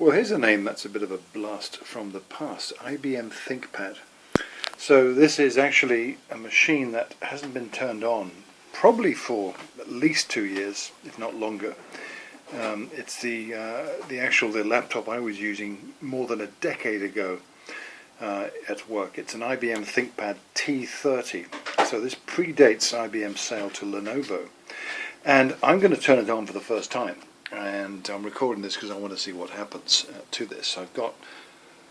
Well, here's a name that's a bit of a blast from the past IBM ThinkPad. So, this is actually a machine that hasn't been turned on probably for at least two years, if not longer. Um, it's the uh, the actual the laptop I was using more than a decade ago uh, at work. It's an IBM ThinkPad T30. So this predates IBM's sale to Lenovo, and I'm going to turn it on for the first time and I'm recording this because I want to see what happens uh, to this. I've got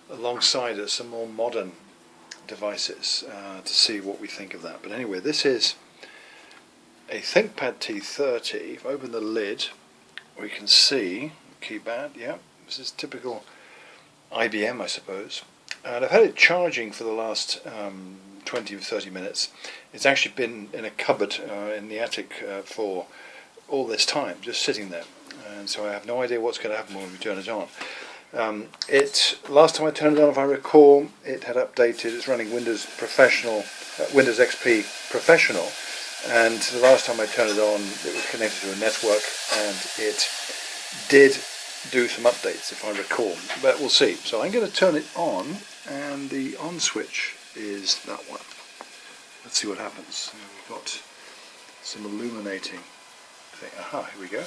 alongside it some more modern devices uh, to see what we think of that. But anyway, this is a ThinkPad T30. If I open the lid, we can see keypad. Yeah, this is typical IBM, I suppose. And I've had it charging for the last um, 20 or 30 minutes. It's actually been in a cupboard uh, in the attic uh, for all this time, just sitting there and so I have no idea what's going to happen when we turn it on. Um, it last time I turned it on, if I recall, it had updated. It's running Windows Professional, uh, Windows XP Professional, and the last time I turned it on, it was connected to a network, and it did do some updates, if I recall. But we'll see. So I'm going to turn it on, and the on switch is that one. Let's see what happens. We've got some illuminating thing. Aha, here we go.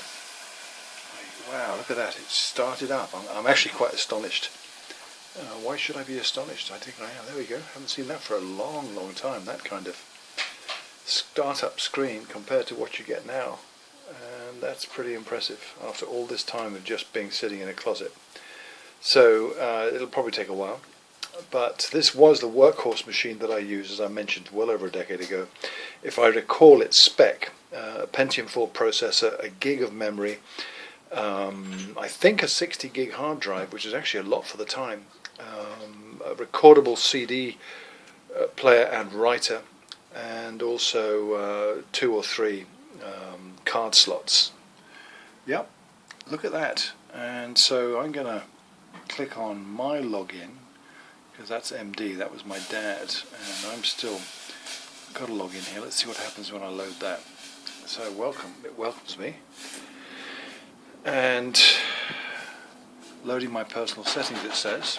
Wow, look at that. It started up. I'm, I'm actually quite astonished. Uh, why should I be astonished? I think I am. There we go. haven't seen that for a long, long time. That kind of startup screen compared to what you get now. And that's pretty impressive after all this time of just being sitting in a closet. So uh, it'll probably take a while. But this was the workhorse machine that I used, as I mentioned, well over a decade ago. If I recall its spec, uh, a Pentium 4 processor, a gig of memory, um, I think a 60 gig hard drive, which is actually a lot for the time, um, a recordable CD uh, player and writer, and also uh, two or three um, card slots. Yep, look at that. And so I'm going to click on my login because that's MD, that was my dad, and I'm still got a login here. Let's see what happens when I load that. So welcome, it welcomes me and loading my personal settings it says.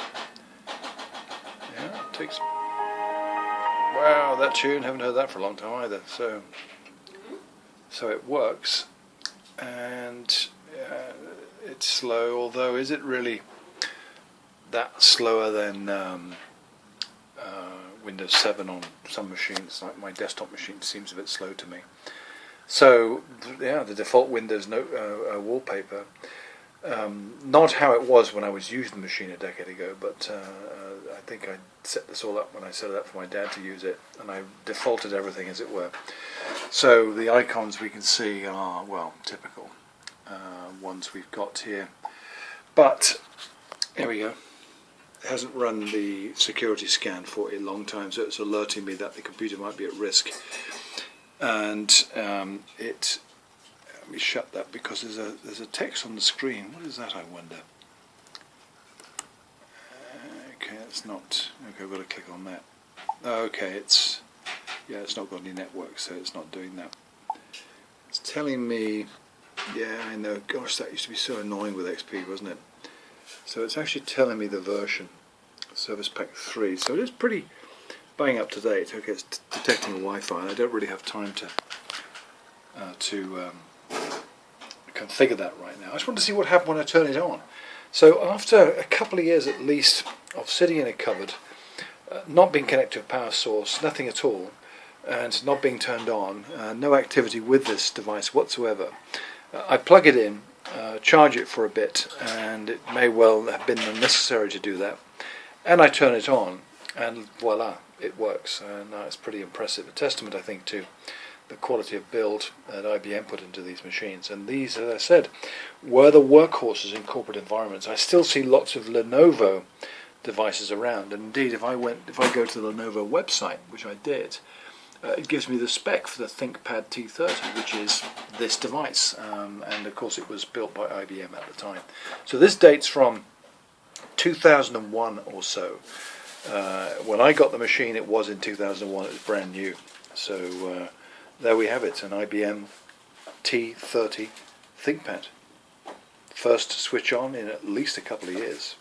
Yeah it takes wow that tune haven't heard that for a long time either. So so it works. And uh, it's slow although is it really that slower than um, uh, Windows 7 on some machines? Like my desktop machine seems a bit slow to me so yeah, the default Windows no, uh, uh, wallpaper, um, not how it was when I was using the machine a decade ago, but uh, uh, I think I set this all up when I set it up for my dad to use it, and I defaulted everything as it were. So the icons we can see are well typical uh, ones we've got here, but here we go. It hasn't run the security scan for a long time, so it's alerting me that the computer might be at risk and um, it let me shut that because there's a there's a text on the screen. What is that? I wonder. Okay, it's not. Okay, I've got to click on that. Okay, it's yeah, it's not got any network, so it's not doing that. It's telling me. Yeah, I know. Gosh, that used to be so annoying with XP, wasn't it? So it's actually telling me the version, Service Pack 3. So it is pretty bang up to date. Okay, it's detecting Wi-Fi, I don't really have time to uh, to um, configure that right now. I just want to see what happened when I turn it on. So after a couple of years at least of sitting in a cupboard, uh, not being connected to a power source, nothing at all, and not being turned on, uh, no activity with this device whatsoever, uh, I plug it in, uh, charge it for a bit, and it may well have been unnecessary to do that, and I turn it on, and voila, it works, and uh, it's pretty impressive. A testament, I think, to the quality of build that IBM put into these machines. And these, as I said, were the workhorses in corporate environments. I still see lots of Lenovo devices around, and indeed, if I went, if I go to the Lenovo website, which I did, uh, it gives me the spec for the ThinkPad T30, which is this device, um, and of course, it was built by IBM at the time. So this dates from 2001 or so. Uh, when I got the machine, it was in 2001. It was brand new. So uh, there we have it, an IBM T30 ThinkPad. first switch on in at least a couple of years.